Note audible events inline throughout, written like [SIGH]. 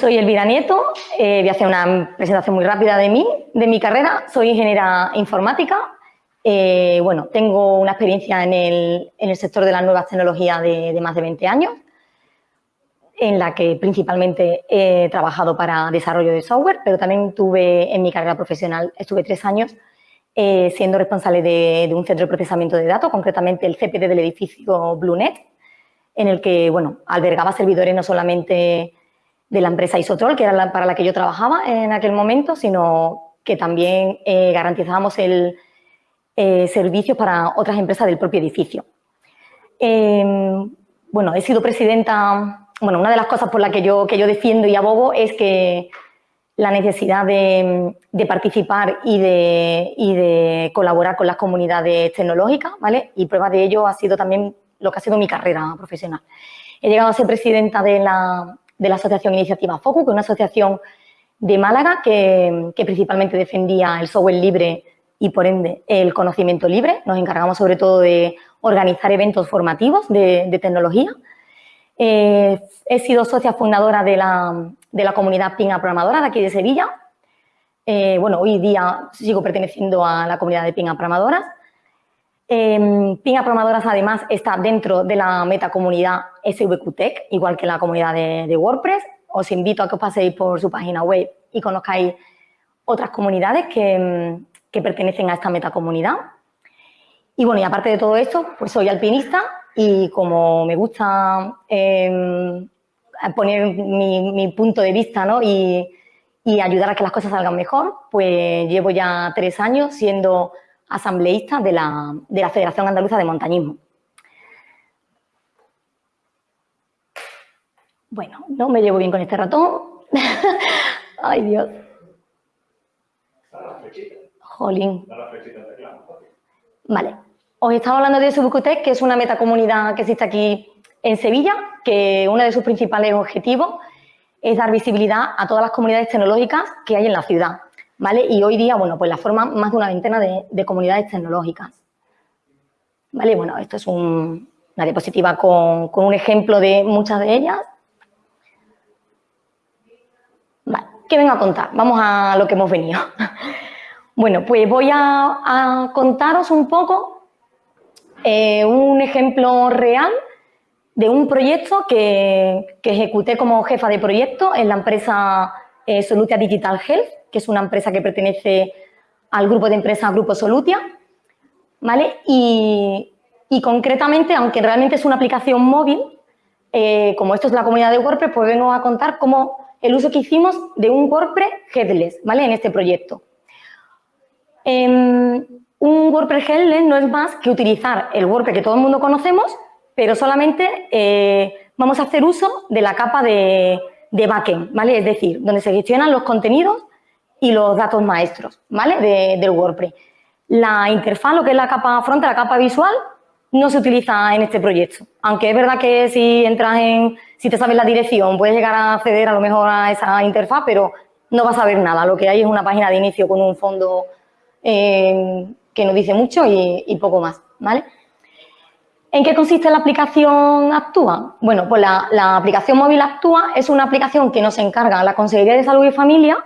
Soy Elvira Nieto, eh, voy a hacer una presentación muy rápida de mí, de mi carrera. Soy ingeniera informática. Eh, bueno, tengo una experiencia en el, sector de las nuevas tecnologías de, más de 20 años, en la que principalmente he trabajado para desarrollo de software, pero también tuve en mi carrera profesional, estuve tres años eh, siendo responsable de, un centro de procesamiento de datos, concretamente el CPD del edificio BlueNet, en el que, bueno, albergaba servidores no solamente de la empresa Isotrol, que era para la que yo trabajaba en aquel momento, sino que también eh, garantizábamos el eh, servicio para otras empresas del propio edificio. Em, bueno, he sido presidenta, bueno, una de las cosas por las que yo, que yo defiendo y abogo es que la necesidad de, participar y de, y de, colaborar con las comunidades tecnológicas, ¿vale? Y prueba de ello ha sido también lo que ha sido mi carrera profesional. He llegado a ser presidenta de la, de la Asociación Iniciativa Focus, que es una asociación de Málaga que, principalmente defendía el software libre y, por ende, el conocimiento libre. Nos encargamos sobre todo de organizar eventos formativos de, tecnología. Eh, he sido socia fundadora de la, de la comunidad Pinga Programadora de aquí de Sevilla. Eh, bueno, hoy día sigo perteneciendo a la comunidad de Pinga Programadoras. Eh, Pinga Programadoras, además, está dentro de la metacomunidad SVQTech, igual que la comunidad de, WordPress. Os invito a que os paséis por su página web y conozcáis otras comunidades que, pertenecen a esta metacomunidad. Y bueno, y aparte de todo esto, pues soy alpinista y como me gusta em, poner mi, punto de vista ¿no? y, y ayudar a que las cosas salgan mejor, pues llevo ya tres años siendo asambleísta de la, de la Federación Andaluza de Montañismo. Bueno, no me llevo bien con este ratón. [LAUGHS] Ay, Dios. Jolín. Vale. Os estaba hablando de Subucutec, que es una metacomunidad que existe aquí en Sevilla, que uno de sus principales objetivos es dar visibilidad a todas las comunidades tecnológicas que hay en la ciudad. ¿Vale? Y hoy día, bueno, pues la forman más de una veintena de, comunidades tecnológicas. ¿Vale? Bueno, esto es una diapositiva con, un ejemplo de muchas de ellas. Vale, ¿qué vengo a contar? Vamos a lo que hemos venido. [LAUGHS] Bueno, pues voy a, contaros un poco eh, un ejemplo real de un proyecto que, ejecuté como jefa de proyecto en la empresa eh, Solutia Digital Health, que es una empresa que pertenece al grupo de empresas Grupo Solutia, ¿vale? Y, concretamente, aunque realmente es una aplicación móvil, eh, como esto es la comunidad de WordPress, pues vengo a contar cómo el uso que hicimos de un WordPress headless, ¿vale? En este proyecto. Em, un WordPress headless no es más que utilizar el WordPress que todo el mundo conocemos, pero solamente eh, vamos a hacer uso de la capa de, de backend, ¿vale? Es decir, donde se gestionan los contenidos y los datos maestros, ¿vale? De, del WordPress. La interfaz, lo que es la capa frontal, la capa visual, no se utiliza en este proyecto. Aunque es verdad que si entras en, si te sabes la dirección, puedes llegar a acceder a lo mejor a esa interfaz, pero no vas a ver nada. Lo que hay es una página de inicio con un fondo eh, que no dice mucho y, poco más, ¿vale? ¿En qué consiste la aplicación Actúa? Bueno, pues la, la, aplicación móvil Actúa es una aplicación que nos encarga la Consejería de Salud y Familia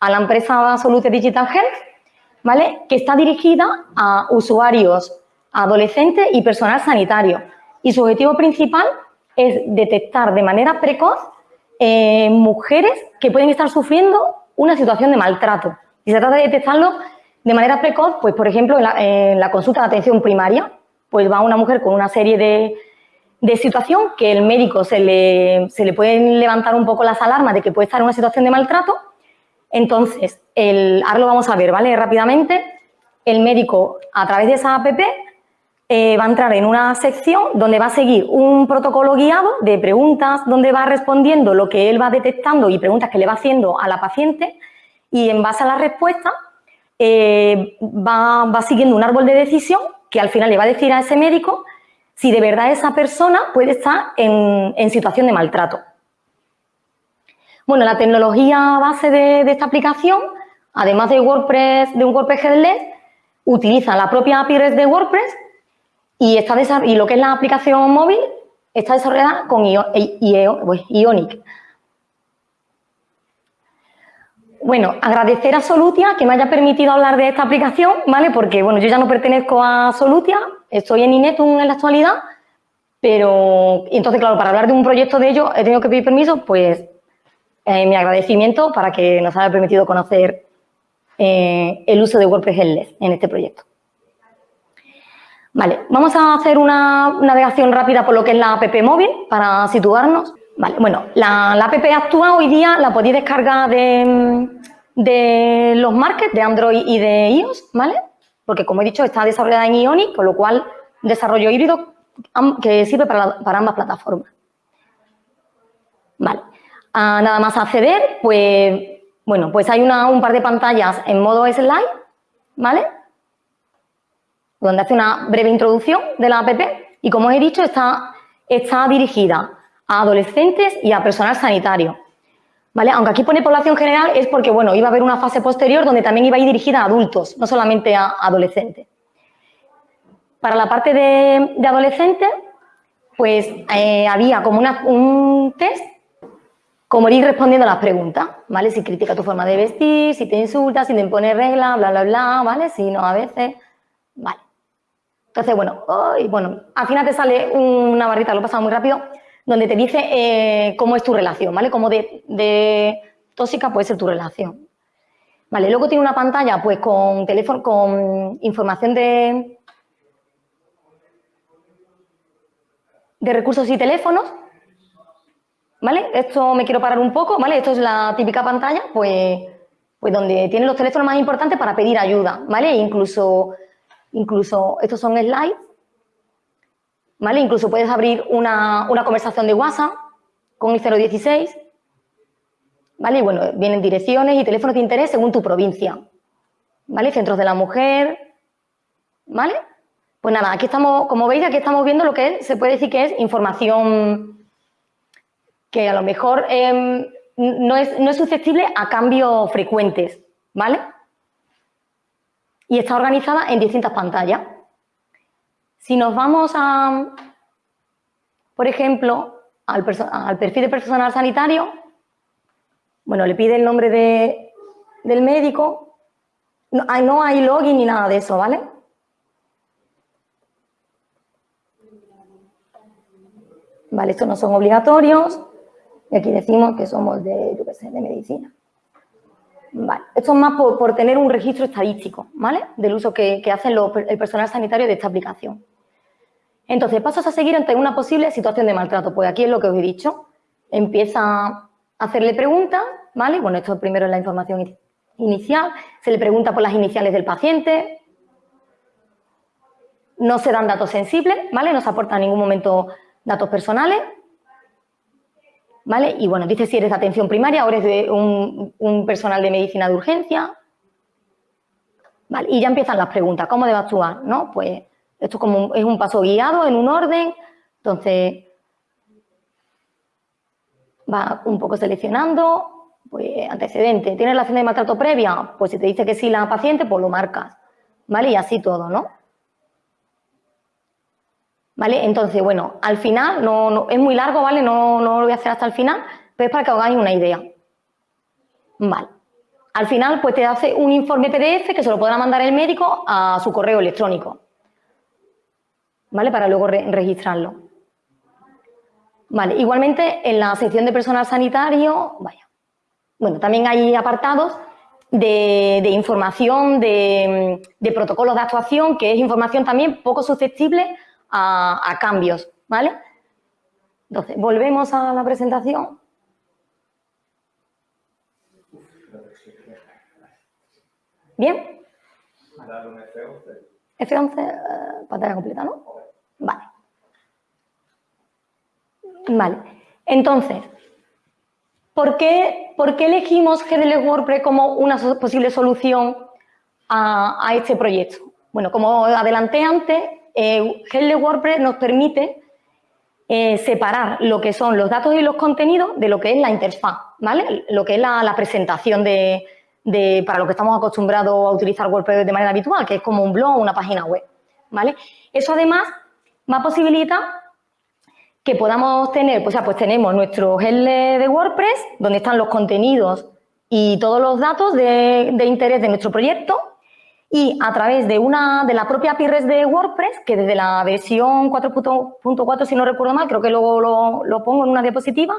a la empresa Solute Digital Health, ¿vale? que está dirigida a usuarios adolescentes y personal sanitario. Y su objetivo principal es detectar de manera precoz eh, mujeres que pueden estar sufriendo una situación de maltrato. Y se trata de detectarlo de manera precoz, pues por ejemplo, en la, consulta de atención primaria, pues va una mujer con una serie de, de situación que el médico se le, se le pueden levantar un poco las alarmas de que puede estar en una situación de maltrato entonces, el, ahora lo vamos a ver, ¿vale? Rápidamente, el médico a través de esa app eh, va a entrar en una sección donde va a seguir un protocolo guiado de preguntas donde va respondiendo lo que él va detectando y preguntas que le va haciendo a la paciente y en base a la respuesta eh, va, siguiendo un árbol de decisión que al final le va a decir a ese médico si de verdad esa persona puede estar en situación de maltrato. Bueno, la tecnología base de, esta aplicación, además de WordPress, de un WordPress headless, utiliza la propia API REST de WordPress y, está y lo que es la aplicación móvil está desarrollada con pues, Ionic. Bueno, agradecer a Solutia que me haya permitido hablar de esta aplicación, ¿vale? Porque, bueno, yo ya no pertenezco a Solutia, estoy en Inetum en la actualidad, pero, entonces, claro, para hablar de un proyecto de ellos he tenido que pedir permiso, pues, eh, mi agradecimiento para que nos haya permitido conocer eh, el uso de WordPress Headless en este proyecto. Vale, vamos a hacer una navegación rápida por lo que es la app móvil para situarnos. Vale, bueno, la, app actúa hoy día, la podéis descargar de, de los markets de Android y de iOS, ¿vale? Porque, como he dicho, está desarrollada en Ionic, con lo cual desarrollo híbrido que sirve para, ambas plataformas. Vale, ah, nada más acceder, pues, bueno, pues hay un par de pantallas en modo slide, ¿vale? donde hace una breve introducción de la app y, como he dicho, está, está dirigida a adolescentes y a personal sanitario. ¿Vale? Aunque aquí pone población general es porque, bueno, iba a haber una fase posterior donde también iba a ir dirigida a adultos, no solamente a adolescentes. Para la parte de, adolescentes, pues eh, había como un test, como ir respondiendo a las preguntas, ¿vale? Si critica tu forma de vestir, si te insulta, si te impone reglas, bla, bla, bla, ¿vale? Si no, a veces, ¿vale? Entonces, bueno, bueno, al final te sale una barrita, lo he pasado muy rápido, donde te dice eh, cómo es tu relación, ¿vale? Cómo de, tóxica puede ser tu relación. Vale, luego tiene una pantalla pues con teléfono, con información de, de recursos y teléfonos, ¿vale? Esto me quiero parar un poco, ¿vale? Esto es la típica pantalla, pues, pues donde tienen los teléfonos más importantes para pedir ayuda, ¿vale? incluso Incluso estos son slides, ¿vale? Incluso puedes abrir una, conversación de WhatsApp con el 016, ¿vale? Y bueno, vienen direcciones y teléfonos de interés según tu provincia, ¿vale? Centros de la mujer, ¿vale? Pues nada, aquí estamos, como veis, aquí estamos viendo lo que se puede decir que es información que a lo mejor em, no, es, no es susceptible a cambios frecuentes, ¿vale? y está organizada en distintas pantallas. Si nos vamos a, por ejemplo, al, perfil de personal sanitario, bueno, le pide el nombre del médico, no, no hay login ni nada de eso, ¿vale? Vale, estos no son obligatorios. Y aquí decimos que somos de, yo de medicina. Vale. Esto es más por, tener un registro estadístico, ¿vale? Del uso que, hace el personal sanitario de esta aplicación. Entonces, pasos a seguir ante una posible situación de maltrato. Pues aquí es lo que os he dicho. Empieza a hacerle preguntas, ¿vale? Bueno, esto primero es la información inicial. Se le pregunta por las iniciales del paciente. No se dan datos sensibles, ¿vale? No se aporta en ningún momento datos personales. ¿Vale? Y bueno, dice si eres de atención primaria o eres de un, personal de medicina de urgencia. Vale, y ya empiezan las preguntas, ¿cómo debo actuar? ¿No? Pues esto es como es un paso guiado en un orden, entonces va un poco seleccionando, pues antecedente, ¿tienes relación de maltrato previa? Pues si te dice que sí la paciente, pues lo marcas, ¿vale? Y así todo, ¿no? ¿Vale? Entonces, bueno, al final, no, es muy largo, ¿vale? No, no, lo voy a hacer hasta el final, pero es para que os hagáis una idea. Vale. Al final, pues te hace un informe PDF que se lo podrá mandar el médico a su correo electrónico. ¿Vale? Para luego registrarlo. Vale, igualmente en la sección de personal sanitario, vaya, bueno, también hay apartados de, información, de, de, protocolos de actuación, que es información también poco susceptible a, cambios, ¿vale? Entonces, volvemos a la presentación. ¿Bien? F11, eh, pantalla completa, ¿no? Vale. Vale. Entonces, ¿por qué, ¿por qué elegimos GDL WordPress como una posible solución a, a este proyecto? Bueno, como adelanté antes, eh, WordPress nos permite eh, separar lo que son los datos y los contenidos de lo que es la interfaz, ¿vale? Lo que es la, presentación de, para lo que estamos acostumbrados a utilizar WordPress de manera habitual, que es como un blog o una página web, ¿vale? Eso además va posibilita que podamos tener, pues, pues tenemos nuestro GL de WordPress, donde están los contenidos y todos los datos de, interés de nuestro proyecto y a través de una de la propia API REST de WordPress, que desde la versión 4.4, si no recuerdo mal, creo que luego lo, pongo en una diapositiva,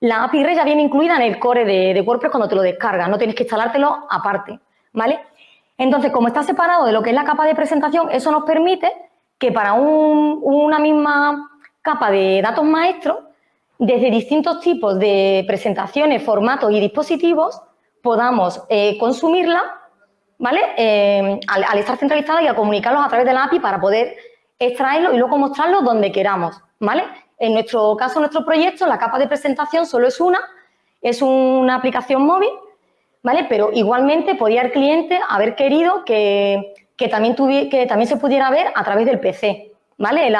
la API REST ya viene incluida en el core de, WordPress cuando te lo descargas, no tienes que instalártelo aparte, ¿vale? Entonces, como está separado de lo que es la capa de presentación, eso nos permite que para una misma capa de datos maestros, desde distintos tipos de presentaciones, formatos y dispositivos, podamos eh, consumirla, ¿vale? Eh, al, estar centralizada y a comunicarlos a través de la API para poder extraerlo y luego mostrarlo donde queramos, ¿vale? En nuestro caso, nuestro proyecto, la capa de presentación solo es una, es una aplicación móvil, ¿vale? Pero igualmente podía el cliente haber querido que que también, que también se pudiera ver a través del PC, ¿vale?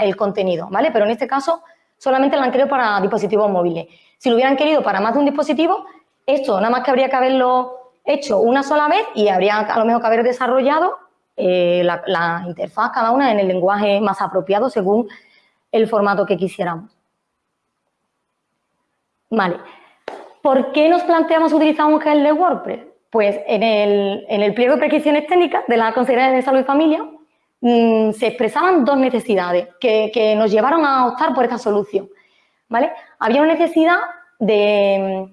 el contenido, ¿vale? Pero en este caso solamente lo han querido para dispositivos móviles. Si lo hubieran querido para más de un dispositivo, esto nada más que habría que haberlo hecho una sola vez y habría a lo mejor que haber desarrollado eh, la, interfaz cada una en el lenguaje más apropiado según el formato que quisiéramos. Vale. ¿Por qué nos planteamos utilizar un gel de WordPress? Pues en el, pliego de prescripciones técnicas de la Consejería de Salud y Familia mm, se expresaban dos necesidades que, nos llevaron a optar por esta solución. ¿vale? Había una necesidad de,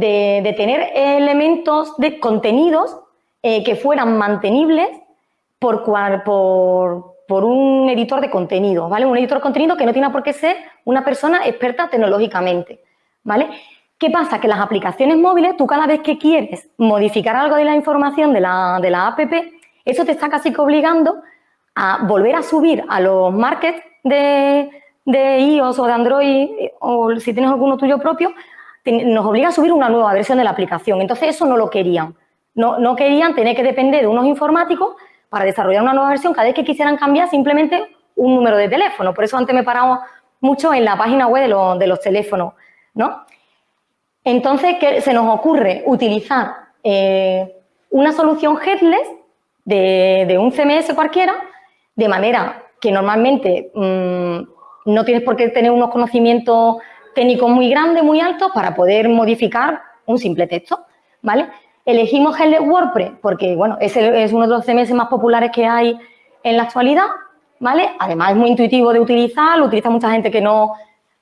tener elementos de contenidos eh, que fueran mantenibles por, por, un editor de contenido, ¿vale? Un editor de contenido que no tiene por qué ser una persona experta tecnológicamente, ¿vale? ¿Qué pasa? Que las aplicaciones móviles, tú cada vez que quieres modificar algo de la información de la, de la app, eso te está casi que obligando a volver a subir a los markets de, de iOS o de Android, o si tienes alguno tuyo propio, nos obliga a subir una nueva versión de la aplicación. Entonces, eso no lo querían. No, no querían tener que depender de unos informáticos para desarrollar una nueva versión cada vez que quisieran cambiar simplemente un número de teléfono. Por eso antes me he parado mucho en la página web de, de los teléfonos, ¿no? Entonces, ¿qué se nos ocurre? Utilizar eh, una solución headless de, un CMS cualquiera, de manera que normalmente mm, no tienes por qué tener unos conocimientos técnicos muy grandes, muy altos, para poder modificar un simple texto, ¿vale? Elegimos Headless WordPress porque, bueno, es, es uno de los CMS más populares que hay en la actualidad, ¿vale? Además, es muy intuitivo de utilizar, lo utiliza mucha gente que no,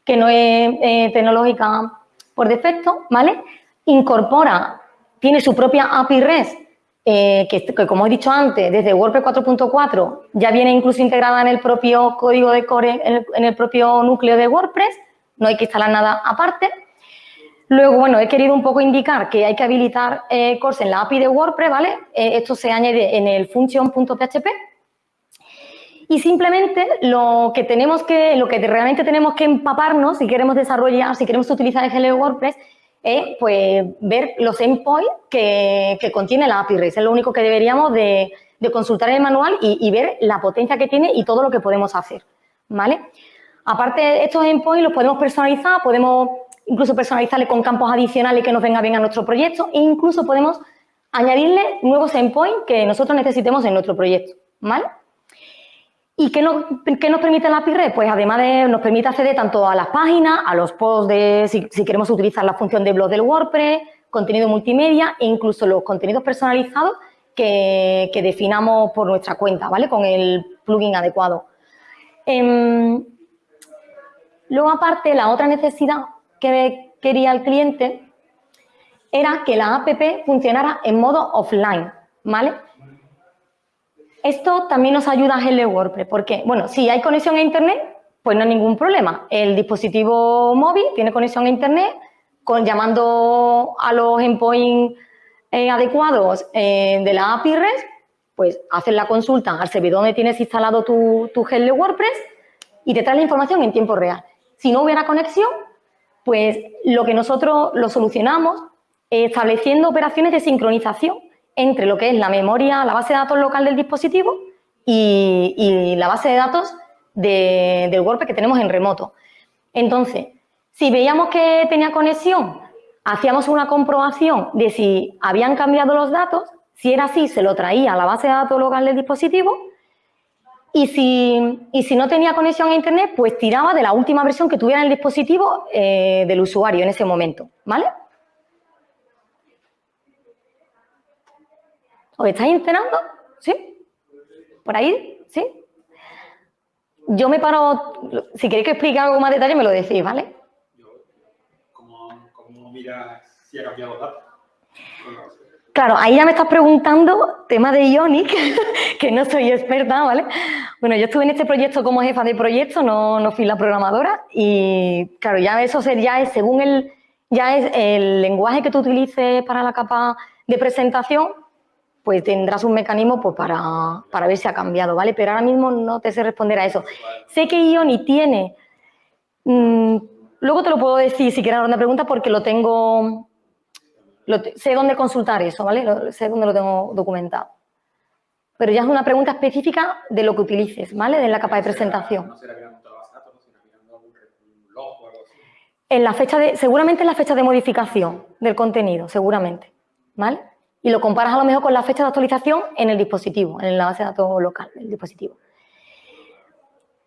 que no es eh, tecnológica por defecto, ¿vale? Incorpora, tiene su propia API REST, eh, que, como he dicho antes, desde WordPress 4.4 ya viene incluso integrada en el propio código de core, en el, propio núcleo de WordPress, no hay que instalar nada aparte. Luego, bueno, he querido un poco indicar que hay que habilitar eh, en la API de WordPress, ¿vale? Eh, esto se añade en el function.php y simplemente lo que tenemos que, lo que realmente tenemos que empaparnos si queremos desarrollar, si queremos utilizar el Hello WordPress, es pues ver los endpoints que, contiene la API REST. Es lo único que deberíamos de, consultar en el manual y, ver la potencia que tiene y todo lo que podemos hacer, ¿vale? Aparte, estos endpoints los podemos personalizar, podemos incluso personalizarle con campos adicionales que nos venga bien a nuestro proyecto e incluso podemos añadirle nuevos endpoints que nosotros necesitemos en nuestro proyecto, ¿vale? ¿Y qué nos, permite la API Pues además de, nos permite acceder tanto a las páginas, a los posts de, si, queremos utilizar la función de blog del WordPress, contenido multimedia e incluso los contenidos personalizados que, definamos por nuestra cuenta, ¿vale? Con el plugin adecuado. Em, luego, aparte, la otra necesidad que quería el cliente era que la app funcionara en modo offline, ¿vale? Esto también nos ayuda a Hello WordPress, porque, bueno, si hay conexión a Internet, pues no hay ningún problema. El dispositivo móvil tiene conexión a Internet, con, llamando a los endpoints eh, adecuados eh, de la API REST, pues haces la consulta al servidor donde tienes instalado tu, tu Hello WordPress y te trae la información en tiempo real. Si no hubiera conexión, pues lo que nosotros lo solucionamos estableciendo operaciones de sincronización entre lo que es la memoria, la base de datos local del dispositivo y, la base de datos del WordPress que tenemos en remoto. Entonces, si veíamos que tenía conexión, hacíamos una comprobación de si habían cambiado los datos, si era así, se lo traía a la base de datos local del dispositivo y si, y si no tenía conexión a internet, pues tiraba de la última versión que tuviera en el dispositivo eh, del usuario en ese momento, ¿vale? ¿Os estáis enterando? ¿Sí? ¿Por ahí? ¿Sí? Yo me paro, si queréis que explique algo más detalle me lo decís, ¿vale? ¿Cómo, cómo miras si ha cambiado datos? Claro, ahí ya me estás preguntando tema de Ionic, [LAUGHS] que no soy experta, ¿vale? Bueno, yo estuve en este proyecto como jefa de proyecto, no, no fui la programadora y claro, ya eso ya es según el, ya es el lenguaje que tú utilices para la capa de presentación, pues tendrás un mecanismo pues, para, para ver si ha cambiado, ¿vale? Pero ahora mismo no te sé responder a eso. Sé que Ionic tiene, mmm, luego te lo puedo decir si quieres una pregunta porque lo tengo sé dónde consultar eso, ¿vale? sé dónde lo tengo documentado. Pero ya es una pregunta específica de lo que utilices, ¿vale? De la capa de presentación. No será mirando todas las datos, sino mirando un log o algo así. En la fecha de, seguramente en la fecha de modificación del contenido, seguramente, ¿vale? Y lo comparas a lo mejor con la fecha de actualización en el dispositivo, en la base de datos local del dispositivo.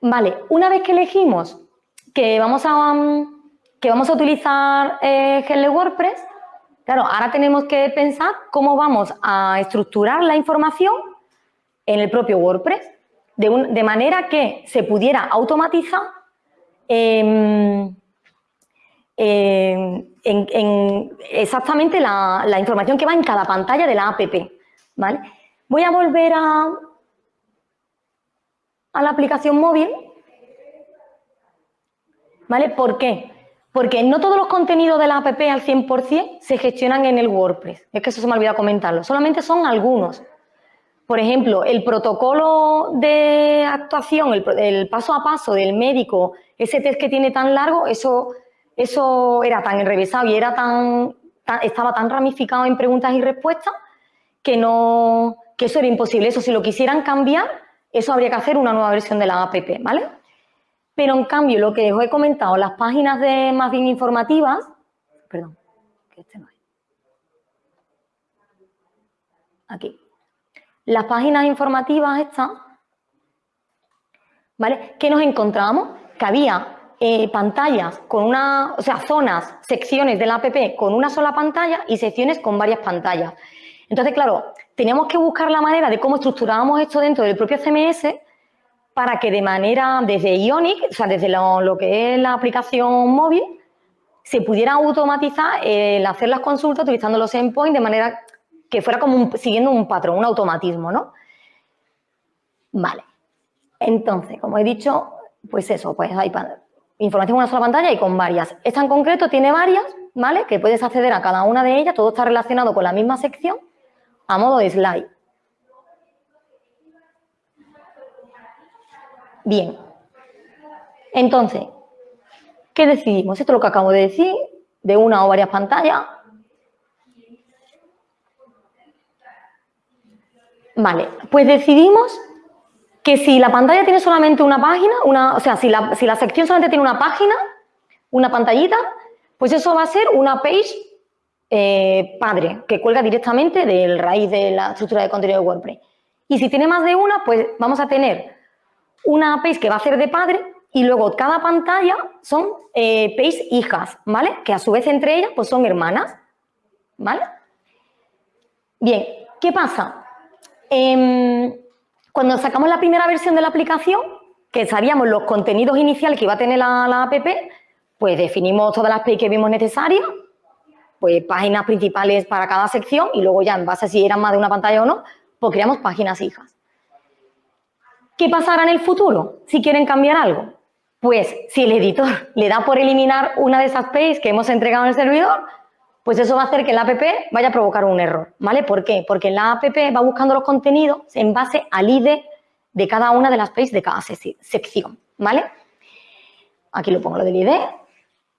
Vale, una vez que elegimos que vamos a, que vamos a utilizar eh, WordPress, Claro, ahora tenemos que pensar cómo vamos a estructurar la información en el propio WordPress, de, manera que se pudiera automatizar em, em, en, exactamente la, la, información que va en cada pantalla de la app. ¿vale? Voy a volver a, a la aplicación móvil. ¿Vale? ¿Por qué? Porque no todos los contenidos de la app al 100% se gestionan en el WordPress. Es que eso se me ha olvidado comentarlo. Solamente son algunos. Por ejemplo, el protocolo de actuación, el, paso a paso del médico, ese test que tiene tan largo, eso, eso era tan enrevesado y era tan, estaba tan ramificado en preguntas y respuestas que, no, que eso era imposible. Eso, si lo quisieran cambiar, eso habría que hacer una nueva versión de la app, ¿vale? Pero en cambio, lo que os he comentado, las páginas de más bien informativas, perdón, que este no es. Aquí. Las páginas informativas estas, ¿vale? ¿Qué nos encontramos? Que había eh, pantallas con una, o sea, zonas, secciones de la app con una sola pantalla y secciones con varias pantallas. Entonces, claro, teníamos que buscar la manera de cómo estructurábamos esto dentro del propio CMS para que de manera, desde Ionic, o sea, desde lo, que es la aplicación móvil, se pudiera automatizar el hacer las consultas utilizando los endpoints de manera que fuera como siguiendo un patrón, un automatismo, ¿no? Vale. Entonces, como he dicho, pues eso, pues hay información en una sola pantalla y con varias. Esta en concreto tiene varias, ¿vale? Que puedes acceder a cada una de ellas, todo está relacionado con la misma sección a modo de slide. Bien. Entonces, ¿qué decidimos? Esto es lo que acabo de decir, de una o varias pantallas. Vale, pues decidimos que si la pantalla tiene solamente una página, una, o sea, si la, si la sección solamente tiene una página, una pantallita, pues eso va a ser una page eh, padre, que cuelga directamente del raíz de la estructura de contenido de WordPress. Y si tiene más de una, pues vamos a tener una page que va a ser de padre y luego cada pantalla son eh, page hijas, ¿vale? Que a su vez entre ellas pues son hermanas, ¿vale? Bien, ¿qué pasa? Em, cuando sacamos la primera versión de la aplicación, que sabíamos los contenidos iniciales que iba a tener la, app, pues definimos todas las pages que vimos necesarias, pues páginas principales para cada sección y luego ya en base a si eran más de una pantalla o no, pues creamos páginas hijas. ¿Qué pasará en el futuro si quieren cambiar algo? Pues si el editor le da por eliminar una de esas pages que hemos entregado en el servidor, pues eso va a hacer que la app vaya a provocar un error, ¿vale? ¿Por qué? Porque la app va buscando los contenidos en base al ID de cada una de las pages de cada sección, ¿vale? Aquí lo pongo lo del ID.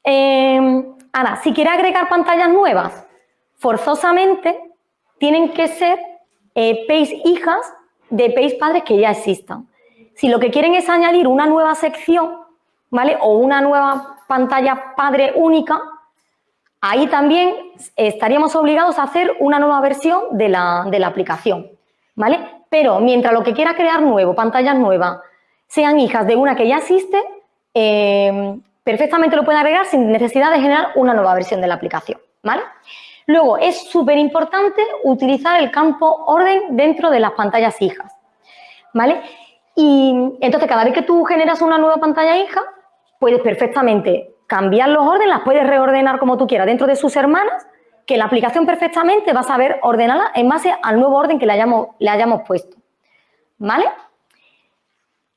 Em, ahora, si quiere agregar pantallas nuevas, forzosamente tienen que ser eh, pages hijas de pages padres que ya existan. Si lo que quieren es añadir una nueva sección, ¿vale? O una nueva pantalla padre única, ahí también estaríamos obligados a hacer una nueva versión de la, aplicación, ¿vale? Pero mientras lo que quiera crear nuevo, pantallas nuevas, sean hijas de una que ya existe, eh, perfectamente lo puede agregar sin necesidad de generar una nueva versión de la aplicación, ¿vale? Luego, es súper importante utilizar el campo orden dentro de las pantallas hijas, ¿vale? Y entonces, cada vez que tú generas una nueva pantalla hija, puedes perfectamente cambiar los órdenes, las puedes reordenar como tú quieras dentro de sus hermanas, que la aplicación perfectamente va a saber ordenarla en base al nuevo orden que le hayamos, le hayamos puesto, ¿vale?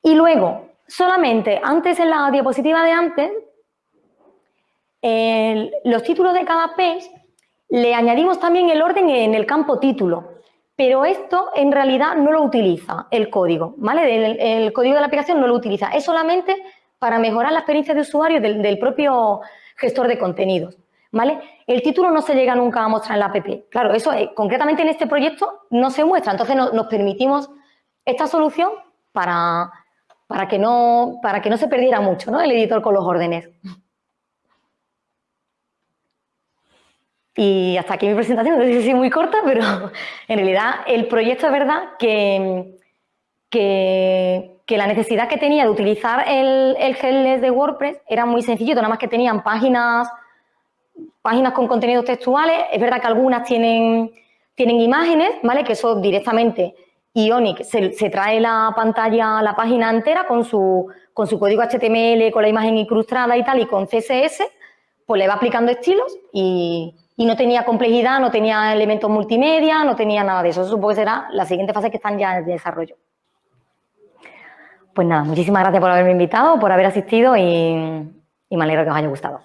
Y luego, solamente antes en la diapositiva de antes, los títulos de cada page le añadimos también el orden en el campo título, pero esto en realidad no lo utiliza el código, ¿vale? El, código de la aplicación no lo utiliza, es solamente para mejorar la experiencia de usuario del, propio gestor de contenidos, ¿vale? El título no se llega nunca a mostrar en la app. Claro, eso eh, concretamente en este proyecto no se muestra, entonces nos permitimos esta solución para, para, que no, para que no se perdiera mucho ¿no? el editor con los órdenes. Y hasta aquí mi presentación, no sé si es muy corta, pero [LAUGHS] en realidad el proyecto es verdad que, que, la necesidad que tenía de utilizar el, el de WordPress era muy sencillo, nada más que tenían páginas, páginas con contenidos textuales, es verdad que algunas tienen, tienen imágenes, ¿vale? Que eso directamente Ionic se, se, trae la pantalla, la página entera con su, con su código HTML, con la imagen incrustada y tal, y con CSS, pues le va aplicando estilos y, y no tenía complejidad, no tenía elementos multimedia, no tenía nada de eso. Supongo que será la siguiente fase que están ya en desarrollo. Pues nada, muchísimas gracias por haberme invitado, por haber asistido y, y me alegro que os haya gustado.